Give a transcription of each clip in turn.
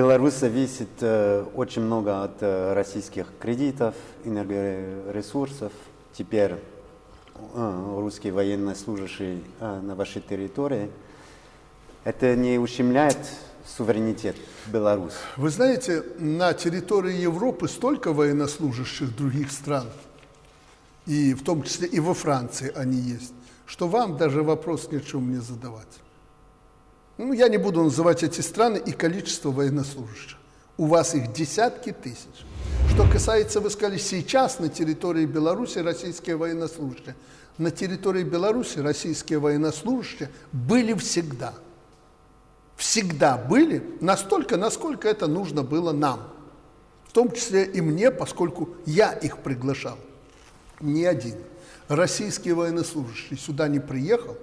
Беларусь зависит э, очень много от э, российских кредитов, энергоресурсов. Теперь э, русские военнослужащие э, на вашей территории. Это не ущемляет суверенитет Беларуси? Вы знаете, на территории Европы столько военнослужащих других стран, и в том числе и во Франции они есть, что вам даже вопрос ни о чем мне задавать. Ну, я не буду называть эти страны и количество военнослужащих. У вас их десятки тысяч. Что касается, вы сказали, сейчас на территории Беларуси российские военнослужащие. На территории Беларуси российские военнослужащие были всегда. Всегда были настолько, насколько это нужно было нам. В том числе и мне, поскольку я их приглашал. Ни один российский военнослужащий сюда не приехал,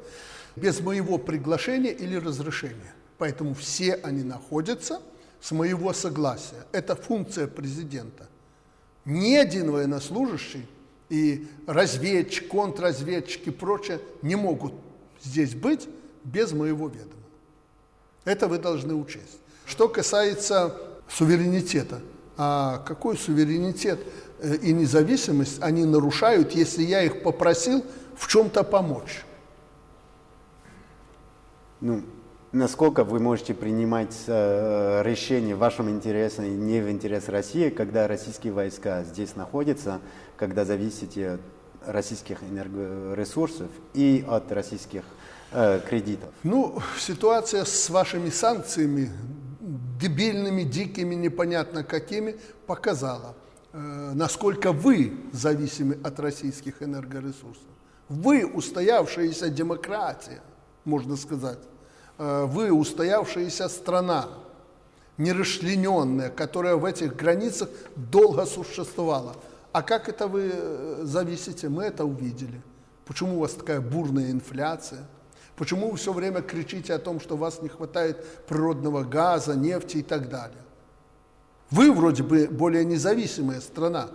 без моего приглашения или разрешения. Поэтому все они находятся с моего согласия. Это функция президента. Ни один военнослужащий и разведчик, контрразведчик и прочее не могут здесь быть без моего ведома. Это вы должны учесть. Что касается суверенитета, а какой суверенитет э, и независимость они нарушают, если я их попросил в чем-то помочь? Ну, насколько вы можете принимать э, решения в вашем интересе и не в интерес России, когда российские войска здесь находятся, когда зависите от российских энергоресурсов и от российских э, кредитов? Ну, ситуация с вашими санкциями, дебильными, дикими, непонятно какими, показала, э, насколько вы зависимы от российских энергоресурсов. Вы устоявшаяся демократия – можно сказать. Э, вы устоявшаяся страна, нерасчлененная, которая в этих границах долго существовала. А как это вы э, зависите? Мы это увидели. Почему у вас такая бурная инфляция? Почему вы все время кричите о том, что у вас не хватает природного газа, нефти и так далее? Вы вроде бы более независимая страна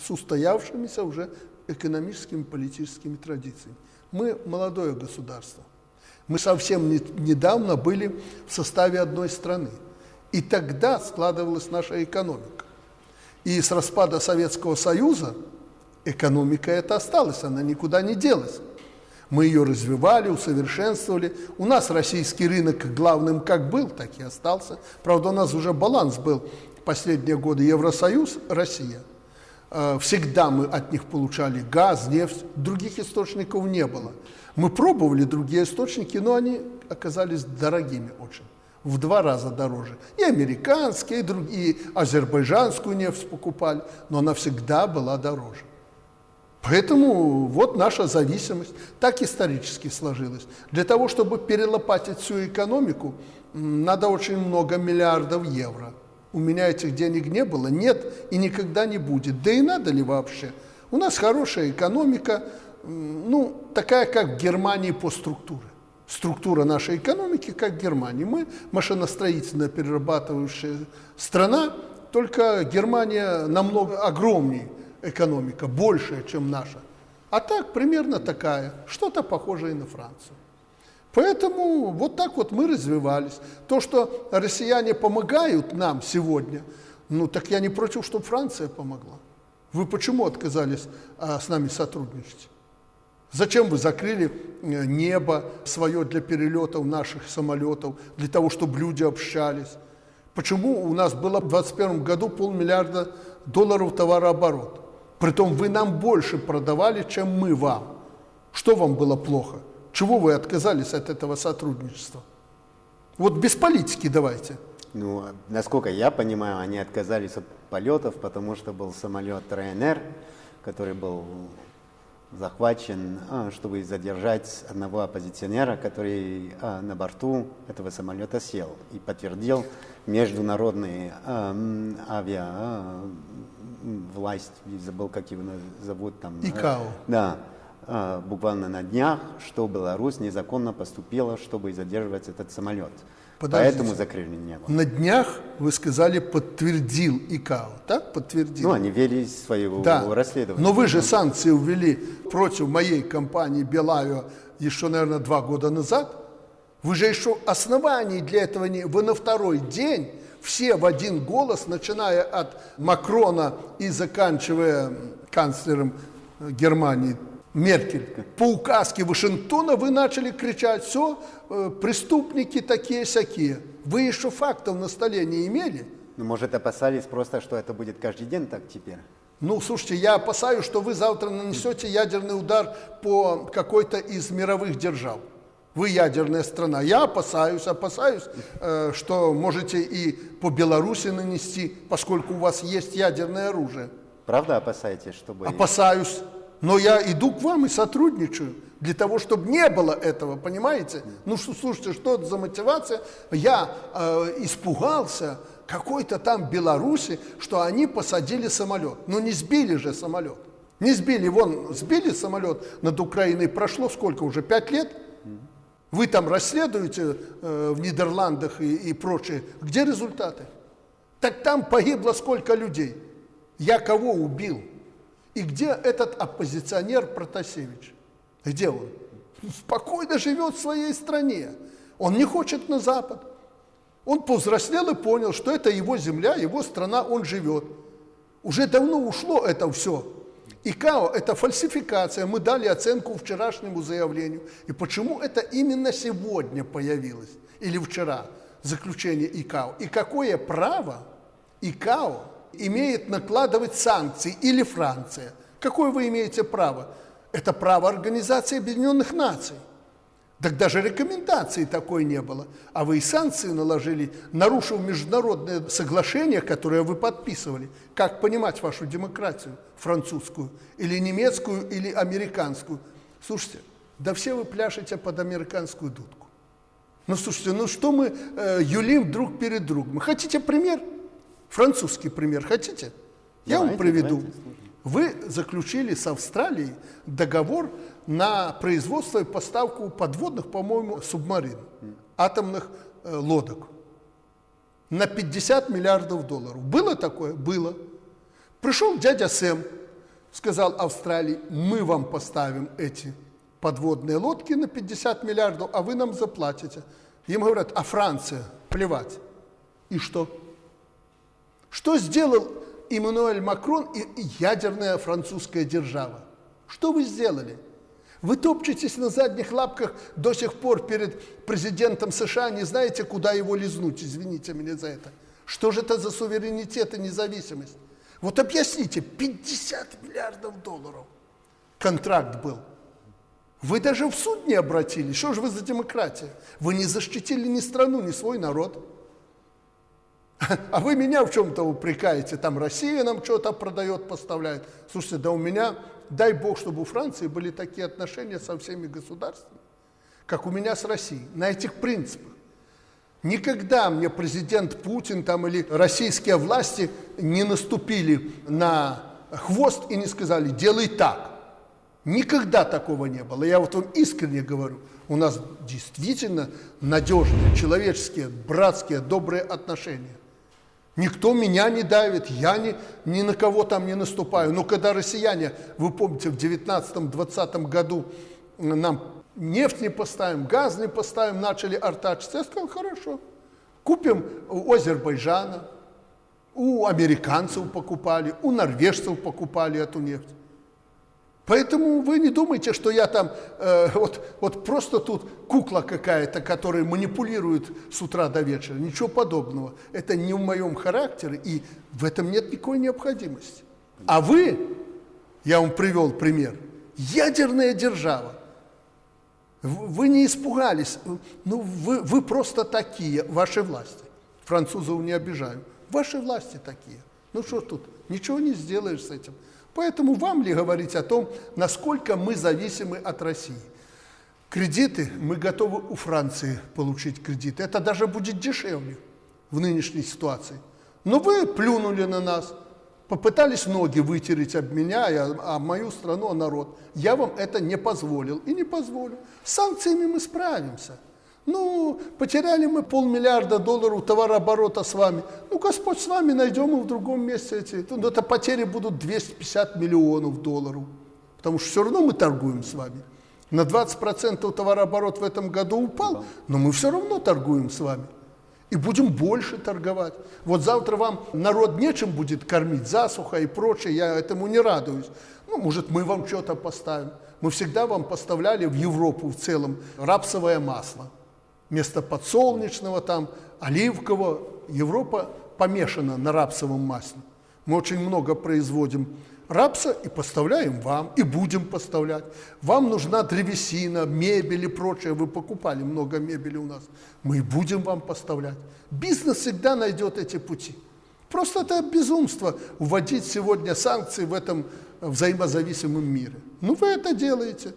с устоявшимися уже экономическими политическими традициями. Мы молодое государство. Мы совсем не, недавно были в составе одной страны. И тогда складывалась наша экономика. И с распада Советского Союза экономика эта осталась, она никуда не делась. Мы ее развивали, усовершенствовали. У нас российский рынок главным как был, так и остался. Правда, у нас уже баланс был последние годы Евросоюз, Россия. Э, всегда мы от них получали газ, нефть, других источников не было. Мы пробовали другие источники, но они оказались дорогими очень, в два раза дороже. И американские, и, другие, и азербайджанскую нефть покупали, но она всегда была дороже. Поэтому вот наша зависимость так исторически сложилась. Для того, чтобы перелопатить всю экономику, надо очень много миллиардов евро. У меня этих денег не было, нет и никогда не будет. Да и надо ли вообще? У нас хорошая экономика, ну, такая, как в Германии по структуре. Структура нашей экономики, как в Германии. Мы машиностроительно перерабатывающая страна, только Германия намного огромнее экономика, большая, чем наша. А так, примерно такая, что-то похожее на Францию. Поэтому вот так вот мы развивались. То, что россияне помогают нам сегодня, ну так я не против, чтобы Франция помогла. Вы почему отказались а, с нами сотрудничать? Зачем вы закрыли э, небо свое для перелетов наших самолетов, для того, чтобы люди общались? Почему у нас было в 2021 году полмиллиарда долларов товарооборот? Притом вы нам больше продавали, чем мы вам. Что вам было плохо? Чего вы отказались от этого сотрудничества? Вот без политики давайте. Ну, насколько я понимаю, они отказались от полетов, потому что был самолет Ryanair, который был захвачен, а, чтобы задержать одного оппозиционера, который а, на борту этого самолета сел и подтвердил международные авиа власть, забыл, как его зовут там. ИКАО. Да, а, буквально на днях, что Беларусь незаконно поступила, чтобы задерживать этот самолет. Подождите. Поэтому закрыли небо. На днях, вы сказали, подтвердил ИКАО, так? Подтвердил. Ну, они вели свое да. расследование. Но вы же санкции ввели против моей компании Белавио еще, наверное, два года назад. Вы же еще оснований для этого не... Вы на второй день все в один голос, начиная от Макрона и заканчивая канцлером э, Германии Меркель, по указке Вашингтона вы начали кричать, все, э, преступники такие-сякие. Вы еще фактов на столе не имели? Ну, может, опасались просто, что это будет каждый день так теперь? Ну, слушайте, я опасаюсь, что вы завтра нанесете ядерный удар по какой-то из мировых держав. Вы ядерная страна. Я опасаюсь, опасаюсь, э, что можете и по Беларуси нанести, поскольку у вас есть ядерное оружие. Правда опасаетесь, чтобы... Опасаюсь. Но я иду к вам и сотрудничаю для того, чтобы не было этого, понимаете? Ну, что, слушайте, что это за мотивация? Я э, испугался какой-то там Беларуси, что они посадили самолет. Ну, не сбили же самолет. Не сбили, вон, сбили самолет над Украиной, прошло сколько уже, пять лет? Вы там расследуете э, в Нидерландах и, и прочее. Где результаты? Так там погибло сколько людей? Я кого убил? И где этот оппозиционер Протасевич? Где он? Спокойно живет в своей стране. Он не хочет на Запад. Он повзрослел и понял, что это его земля, его страна, он живет. Уже давно ушло это все. ИКАО – это фальсификация. Мы дали оценку вчерашнему заявлению. И почему это именно сегодня появилось, или вчера, заключение ИКАО? И какое право ИКАО имеет накладывать санкции, или Франция? Какое вы имеете право? Это право Организации Объединенных Наций. Так даже рекомендации такой не было. А вы и санкции наложили, нарушив международное соглашение, которое вы подписывали. Как понимать вашу демократию? Французскую, или немецкую, или американскую? Слушайте, да все вы пляшете под американскую дудку. Ну, слушайте, ну что мы э, юлим друг перед другом? Хотите пример? Французский пример хотите? Я давайте, вам приведу. Давайте, вы заключили с Австралией договор на производство и поставку подводных, по-моему, субмарин, атомных э, лодок на 50 миллиардов долларов. Было такое? Было. Пришел дядя Сэм, сказал Австралии, мы вам поставим эти подводные лодки на 50 миллиардов, а вы нам заплатите. Им говорят, а Франция, плевать. И что? Что сделал Эммануэль Макрон и ядерная французская держава? Что вы сделали? Вы топчетесь на задних лапках до сих пор перед президентом США, не знаете, куда его лизнуть, извините меня за это. Что же это за суверенитет и независимость? Вот объясните, 50 миллиардов долларов контракт был. Вы даже в суд не обратились. Что же вы за демократия? Вы не защитили ни страну, ни свой народ. А вы меня в чем-то упрекаете, там Россия нам что-то продает, поставляет. Слушайте, да у меня дай Бог, чтобы у Франции были такие отношения со всеми государствами, как у меня с Россией, на этих принципах. Никогда мне президент Путин там, или российские власти не наступили на хвост и не сказали «делай так». Никогда такого не было. Я вот вам искренне говорю, у нас действительно надежные, человеческие, братские, добрые отношения. Никто меня не давит, я ни, ни на кого там не наступаю. Но когда россияне, вы помните, в 19-20 году нам нефть не поставим, газ не поставим, начали артачиться, я сказал, хорошо, купим у Азербайджана, у американцев покупали, у норвежцев покупали эту нефть. Поэтому вы не думайте, что я там э, вот, вот просто тут кукла какая-то, которая манипулирует с утра до вечера. Ничего подобного. Это не в моем характере, и в этом нет никакой необходимости. А вы, я вам привел пример, ядерная держава. Вы не испугались, ну вы, вы просто такие, ваши власти. Французов не обижаю. Ваши власти такие. Ну что тут, ничего не сделаешь с этим. Поэтому вам ли говорить о том, насколько мы зависимы от России? Кредиты, мы готовы у Франции получить кредиты. Это даже будет дешевле в нынешней ситуации. Но вы плюнули на нас, попытались ноги вытереть об меня, а мою страну, народ. Я вам это не позволил и не позволю. С санкциями мы справимся. Ну, потеряли мы полмиллиарда долларов товарооборота с вами. Ну, Господь с вами, найдем и в другом месте эти. Ну, это потери будут 250 миллионов долларов. Потому что все равно мы торгуем с вами. На 20% товарооборот в этом году упал, но мы все равно торгуем с вами. И будем больше торговать. Вот завтра вам народ нечем будет кормить, засуха и прочее, я этому не радуюсь. Ну, может, мы вам что-то поставим. Мы всегда вам поставляли в Европу в целом рапсовое масло. Вместо подсолнечного, там, оливкового. Европа помешана на рапсовом масле. Мы очень много производим рапса и поставляем вам, и будем поставлять. Вам нужна древесина, мебель и прочее. Вы покупали много мебели у нас. Мы и будем вам поставлять. Бизнес всегда найдет эти пути. Просто это безумство вводить сегодня санкции в этом взаимозависимом мире. Ну, вы это делаете.